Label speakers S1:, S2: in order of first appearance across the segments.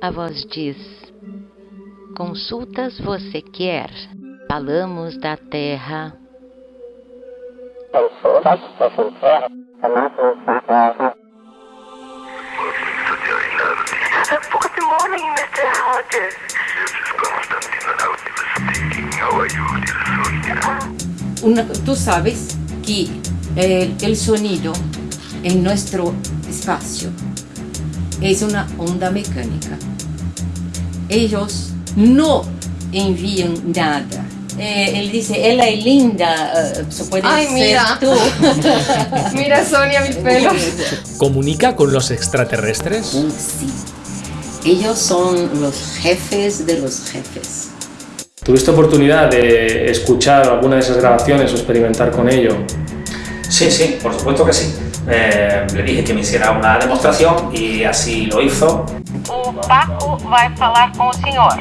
S1: A voz diz: Consultas você quer? Falamos da terra.
S2: Consultas você quer? Falamos da terra.
S3: Good morning, Mr. Hodges.
S4: Una- tú sabes que eh, el sonido en nuestro espacio es una onda mecánica. Ellos no envían nada. Eh, él dice, ella es linda, eh, puede
S5: Ay,
S4: ser
S5: mira.
S4: tú.
S5: Mira, Sonia, mis pelos.
S6: ¿Comunica con los extraterrestres?
S4: Sí. Ellos son los jefes de los jefes.
S7: ¿Tuviste oportunidad de escuchar alguna de esas grabaciones o experimentar con ello?
S8: Sí, sí, por supuesto que sí. Eh, le dije que me hiciera una demostración y así lo hizo.
S3: O Paco vai falar com o senhor.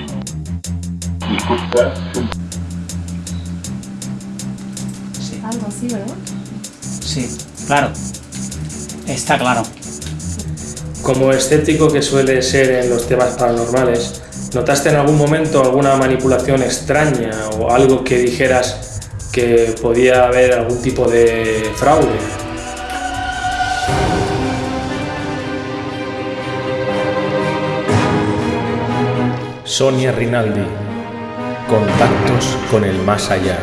S5: Algo así, ¿verdad?
S9: Sí, claro. Está claro.
S7: Como escéptico que suele ser en los temas paranormales, ¿notaste en algún momento alguna manipulación extraña o algo que dijeras que podía haber algún tipo de fraude?
S6: Sonia Rinaldi. Contactos con el más allá.